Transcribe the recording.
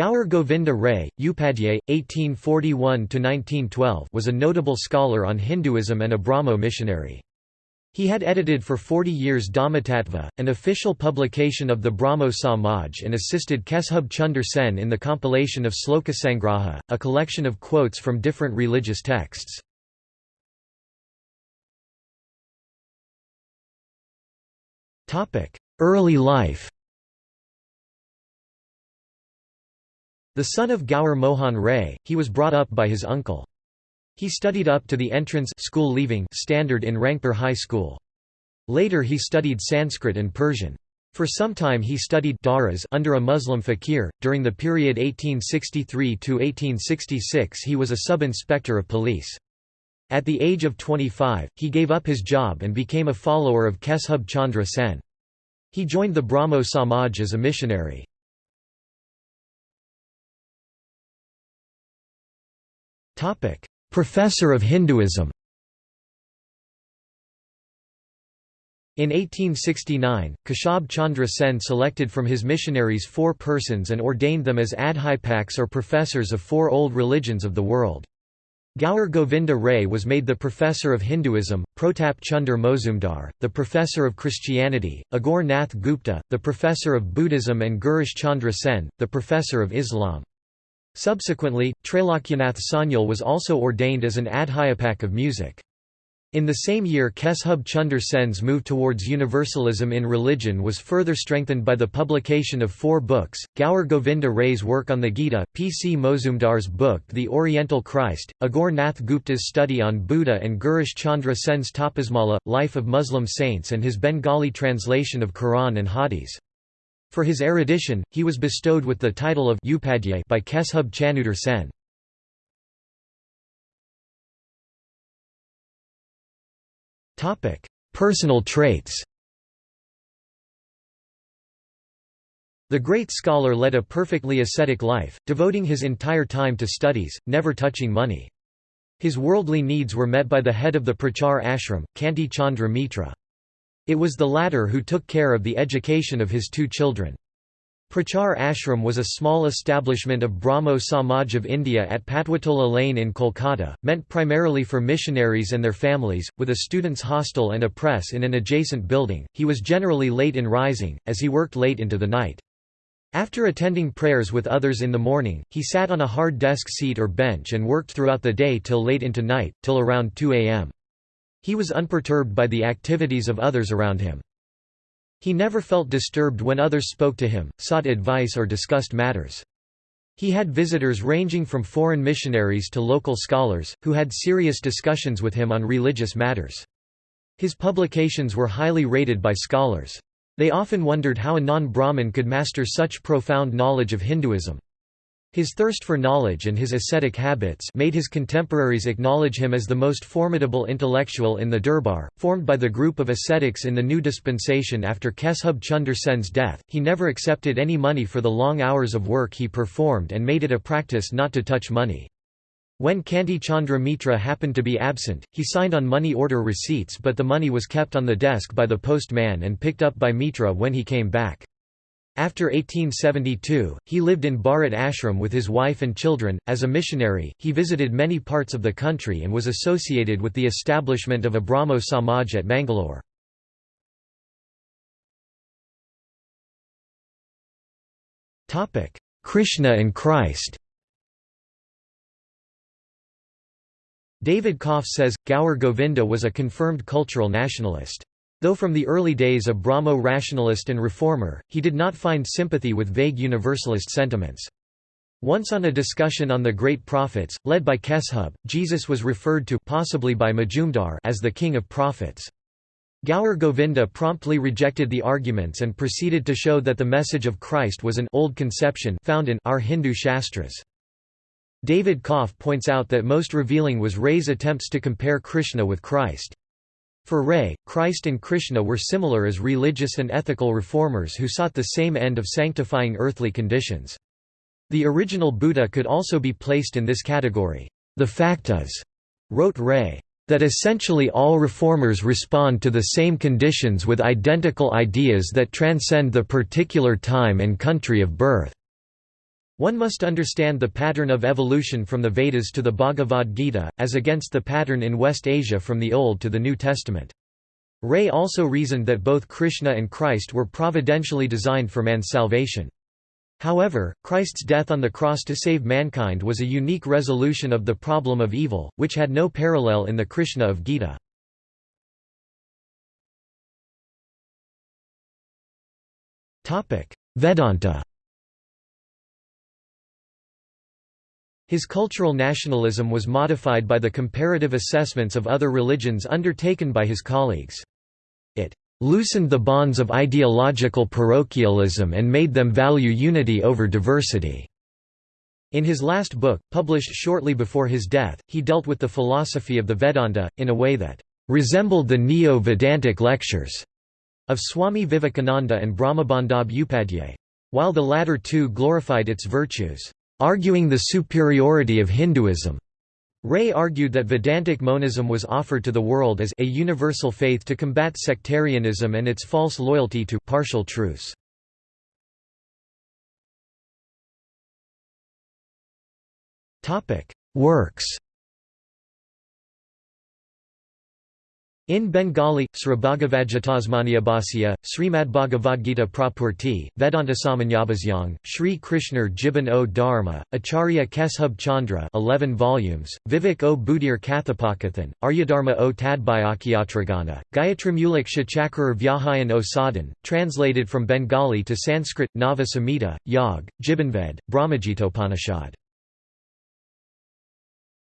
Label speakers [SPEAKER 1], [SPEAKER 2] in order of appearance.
[SPEAKER 1] Gaur Govinda Ray, Upadhyay, 1841–1912 was a notable scholar on Hinduism and a Brahmo missionary. He had edited for 40 years Dharmatattva, an official publication of the Brahmo Samaj and assisted Keshub Chunder Sen in the compilation of Slokasangraha, a collection of quotes from different religious texts. Early life The son of Gaur Mohan Ray, he was brought up by his uncle. He studied up to the entrance school leaving standard in Rangpur High School. Later he studied Sanskrit and Persian. For some time he studied Daras under a Muslim fakir. During the period 1863 to 1866 he was a sub-inspector of police. At the age of 25, he gave up his job and became a follower of Keshub Chandra Sen. He joined the Brahmo Samaj as a missionary. Professor of Hinduism In 1869, Keshub Chandra Sen selected from his missionaries four persons and ordained them as adhyapaks or professors of four old religions of the world. Gaur Govinda Ray was made the professor of Hinduism, Protap Chunder Mozumdar, the professor of Christianity, Aghore Nath Gupta, the professor of Buddhism and Girish Chandra Sen, the professor of Islam. Subsequently, Trailokyanath Sanyal was also ordained as an adhyapak of music. In the same year Keshub Chunder Sen's move towards universalism in religion was further strengthened by the publication of four books, Gaur Govinda Ray's work on the Gita, P. C. Mozumdar's book The Oriental Christ, Aghore Nath Gupta's study on Buddha and Girish Chandra Sen's Tapasmala, Life of Muslim Saints and his Bengali translation of Quran and Hadith. For his erudition, he was bestowed with the title of Upadhyay by Keshub Chunder Sen. Personal traits The great scholar led a perfectly ascetic life, devoting his entire time to studies, never touching money. His worldly needs were met by the head of the Prachar ashram, Kanti Chandra Mitra. It was the latter who took care of the education of his two children. Prachar Ashram was a small establishment of Brahmo Samaj of India at Patwatola Lane in Kolkata, meant primarily for missionaries and their families, with a students' hostel and a press in an adjacent building. He was generally late in rising, as he worked late into the night. After attending prayers with others in the morning, he sat on a hard desk seat or bench and worked throughout the day till late into night, till around 2 am. He was unperturbed by the activities of others around him. He never felt disturbed when others spoke to him, sought advice or discussed matters. He had visitors ranging from foreign missionaries to local scholars, who had serious discussions with him on religious matters. His publications were highly rated by scholars. They often wondered how a non-Brahmin could master such profound knowledge of Hinduism. His thirst for knowledge and his ascetic habits made his contemporaries acknowledge him as the most formidable intellectual in the Durbar, formed by the group of ascetics in the new dispensation after Keshub Chunder Sen's death. He never accepted any money for the long hours of work he performed and made it a practice not to touch money. When Kanti Chandra Mitra happened to be absent, he signed on money order receipts but the money was kept on the desk by the postman and picked up by Mitra when he came back. After 1872, he lived in Bharat Ashram with his wife and children. As a missionary, he visited many parts of the country and was associated with the establishment of a Brahmo Samaj at Mangalore. Krishna and Christ David Kopf says, Gaur Govinda was a confirmed cultural nationalist. Though from the early days a Brahmo rationalist and reformer, he did not find sympathy with vague universalist sentiments. Once on a discussion on the great prophets, led by Keshub, Jesus was referred to possibly by Majumdar as the king of prophets. Gaur Govinda promptly rejected the arguments and proceeded to show that the message of Christ was an old conception found in our Hindu Shastras. David Kopf points out that most revealing was Ray's attempts to compare Krishna with Christ. For Ray, Christ and Krishna were similar as religious and ethical reformers who sought the same end of sanctifying earthly conditions. The original Buddha could also be placed in this category. The fact is, wrote Ray, that essentially all reformers respond to the same conditions with identical ideas that transcend the particular time and country of birth. One must understand the pattern of evolution from the Vedas to the Bhagavad Gita, as against the pattern in West Asia from the Old to the New Testament. Ray also reasoned that both Krishna and Christ were providentially designed for man's salvation. However, Christ's death on the cross to save mankind was a unique resolution of the problem of evil, which had no parallel in the Krishna of Gita. Vedanta His cultural nationalism was modified by the comparative assessments of other religions undertaken by his colleagues. It loosened the bonds of ideological parochialism and made them value unity over diversity. In his last book, published shortly before his death, he dealt with the philosophy of the Vedanta, in a way that resembled the Neo-Vedantic lectures of Swami Vivekananda and Brahmabandhab Upadhyay. While the latter two glorified its virtues, arguing the superiority of Hinduism. Ray argued that Vedantic monism was offered to the world as a universal faith to combat sectarianism and its false loyalty to partial truths. Works In Bengali, Srabhagavadgitasmanyabhasya, Srimadbhagavadgita Prapurti, Vedanta Samanyabhasyang, Sri Krishna Jiban o Dharma, Acharya Keshub Chandra 11 volumes, Vivek o Budir Kathapakathan, Aryadharma o Tadbhayakyatragana, Gayatrimulak Shachakrar Vyahayan o Sadhan, translated from Bengali to Sanskrit, Nava Samhita, Yag, Jibbanved, Brahmajitopanishad.